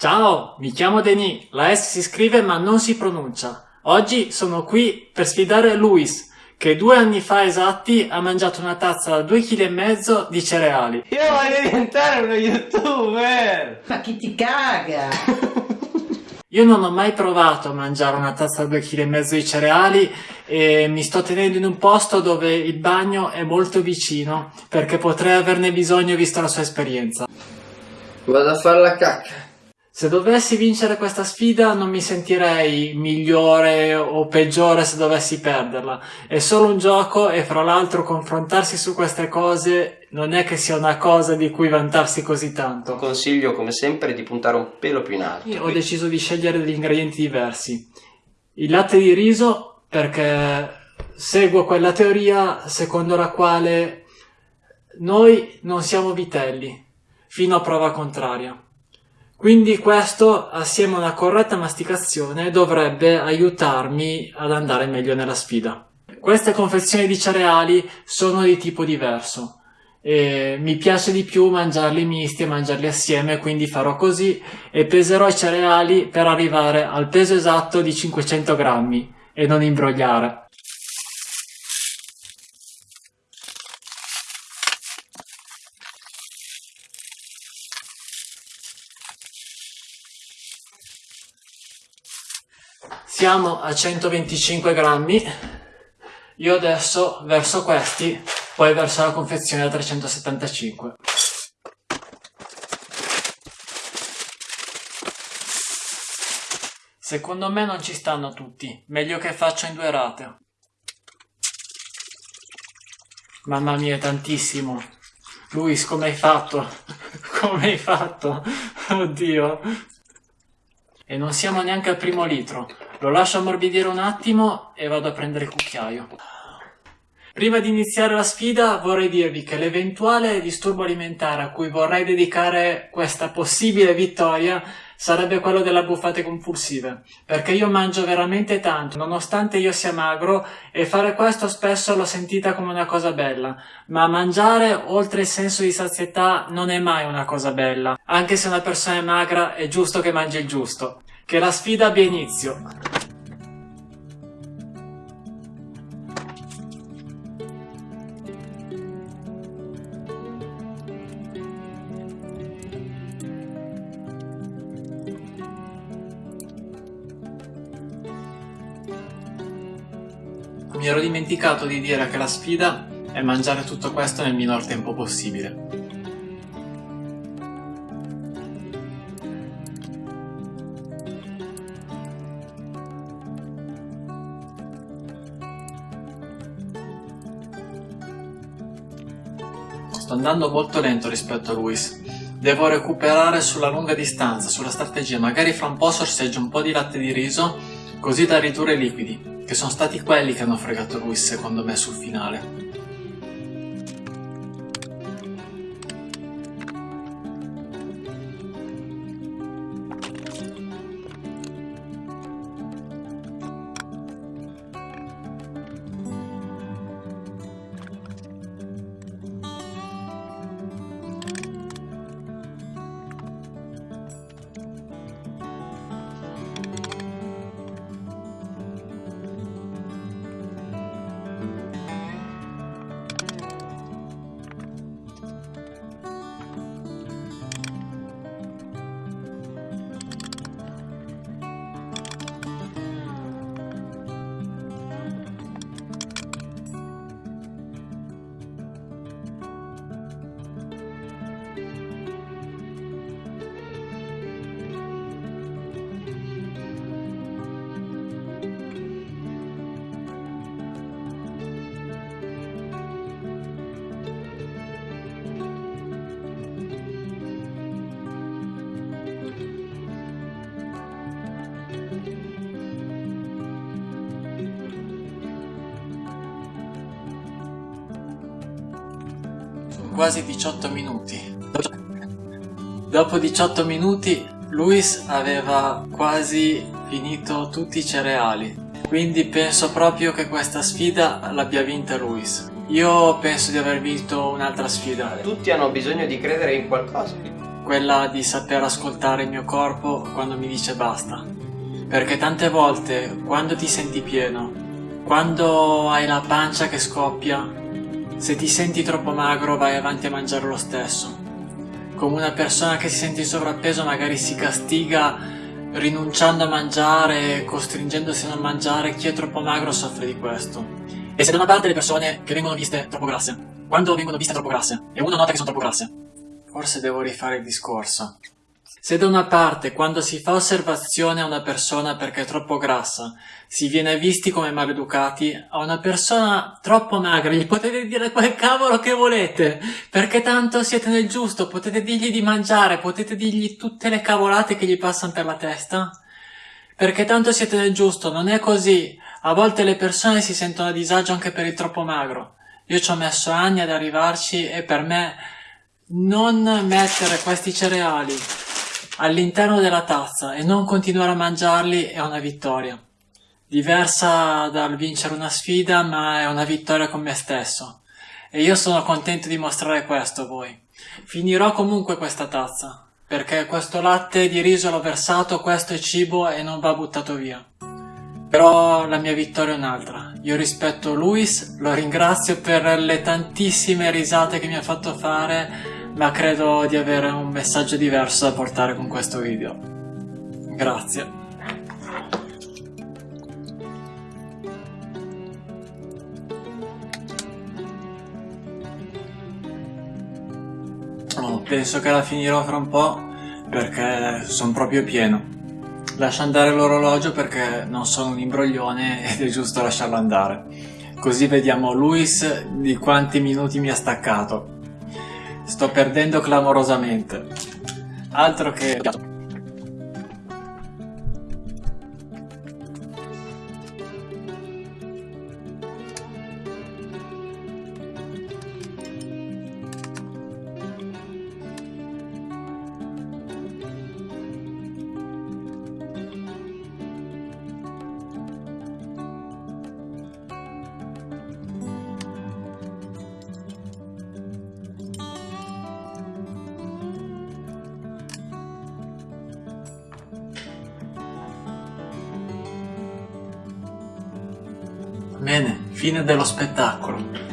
Ciao, mi chiamo Denis, la S si scrive ma non si pronuncia. Oggi sono qui per sfidare Luis, che due anni fa esatti ha mangiato una tazza da due kg e mezzo di cereali. Io voglio diventare uno youtuber! Ma chi ti caga? Io non ho mai provato a mangiare una tazza da due kg e mezzo di cereali e mi sto tenendo in un posto dove il bagno è molto vicino perché potrei averne bisogno visto la sua esperienza. Vado a fare la cacca. Se dovessi vincere questa sfida non mi sentirei migliore o peggiore se dovessi perderla. È solo un gioco e fra l'altro confrontarsi su queste cose non è che sia una cosa di cui vantarsi così tanto. Consiglio come sempre di puntare un pelo più in alto. Io ho deciso di scegliere degli ingredienti diversi. Il latte di riso perché seguo quella teoria secondo la quale noi non siamo vitelli, fino a prova contraria. Quindi questo, assieme a una corretta masticazione, dovrebbe aiutarmi ad andare meglio nella sfida. Queste confezioni di cereali sono di tipo diverso. E mi piace di più mangiarli misti e mangiarli assieme, quindi farò così e peserò i cereali per arrivare al peso esatto di 500 grammi e non imbrogliare. Siamo a 125 grammi. Io adesso verso questi, poi verso la confezione da 375. Secondo me non ci stanno tutti, meglio che faccio in due rate. Mamma mia, è tantissimo. Luis, come hai fatto? come hai fatto? Oddio. E non siamo neanche al primo litro. Lo lascio ammorbidire un attimo e vado a prendere il cucchiaio. Prima di iniziare la sfida vorrei dirvi che l'eventuale disturbo alimentare a cui vorrei dedicare questa possibile vittoria sarebbe quello delle buffate compulsive, perché io mangio veramente tanto, nonostante io sia magro, e fare questo spesso l'ho sentita come una cosa bella, ma mangiare oltre il senso di sazietà non è mai una cosa bella, anche se una persona è magra è giusto che mangi il giusto. Che la sfida abbia inizio. Mi ero dimenticato di dire che la sfida è mangiare tutto questo nel minor tempo possibile. Sto andando molto lento rispetto a Luis. Devo recuperare sulla lunga distanza, sulla strategia. Magari fra un po' sorseggio un po' di latte di riso, così da ridurre i liquidi, che sono stati quelli che hanno fregato Luis secondo me sul finale. Quasi 18 minuti. Dopo 18 minuti Luis aveva quasi finito tutti i cereali, quindi penso proprio che questa sfida l'abbia vinta Luis. Io penso di aver vinto un'altra sfida. Tutti hanno bisogno di credere in qualcosa. quella di saper ascoltare il mio corpo quando mi dice basta. Perché tante volte, quando ti senti pieno, quando hai la pancia che scoppia, se ti senti troppo magro vai avanti a mangiare lo stesso. Come una persona che si sente in sovrappeso magari si castiga rinunciando a mangiare, costringendosi a non mangiare, chi è troppo magro soffre di questo. E se da una parte le persone che vengono viste troppo grasse, quando vengono viste troppo grasse, e uno nota che sono troppo grasse, forse devo rifare il discorso. Se da una parte, quando si fa osservazione a una persona perché è troppo grassa, si viene visti come maleducati, a una persona troppo magra gli potete dire quel cavolo che volete, perché tanto siete nel giusto, potete dirgli di mangiare, potete dirgli tutte le cavolate che gli passano per la testa, perché tanto siete nel giusto, non è così. A volte le persone si sentono a disagio anche per il troppo magro. Io ci ho messo anni ad arrivarci e per me non mettere questi cereali all'interno della tazza e non continuare a mangiarli è una vittoria. Diversa dal vincere una sfida, ma è una vittoria con me stesso. E io sono contento di mostrare questo a voi. Finirò comunque questa tazza, perché questo latte di riso l'ho versato, questo è cibo e non va buttato via. Però la mia vittoria è un'altra. Io rispetto Luis, lo ringrazio per le tantissime risate che mi ha fatto fare ma credo di avere un messaggio diverso da portare con questo video. Grazie. Oh, penso che la finirò fra un po' perché sono proprio pieno. Lascio andare l'orologio perché non sono un imbroglione ed è giusto lasciarlo andare. Così vediamo Luis di quanti minuti mi ha staccato. Sto perdendo clamorosamente. Altro che... Bene, fine dello spettacolo.